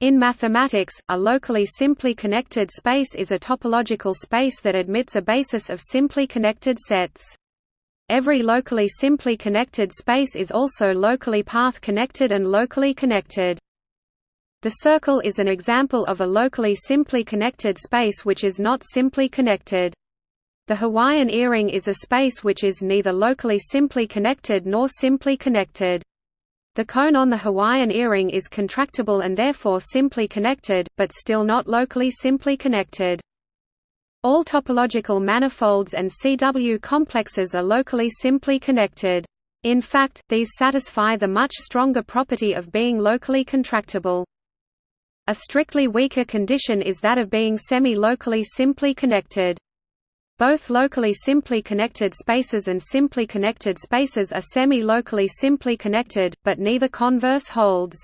In mathematics, a locally simply connected space is a topological space that admits a basis of simply connected sets. Every locally simply connected space is also locally path-connected and locally connected. The circle is an example of a locally simply connected space which is not simply connected. The Hawaiian earring is a space which is neither locally simply connected nor simply connected. The cone on the Hawaiian earring is contractible and therefore simply connected, but still not locally simply connected. All topological manifolds and CW complexes are locally simply connected. In fact, these satisfy the much stronger property of being locally contractible. A strictly weaker condition is that of being semi-locally simply connected. Both locally simply connected spaces and simply connected spaces are semi-locally simply connected, but neither converse holds.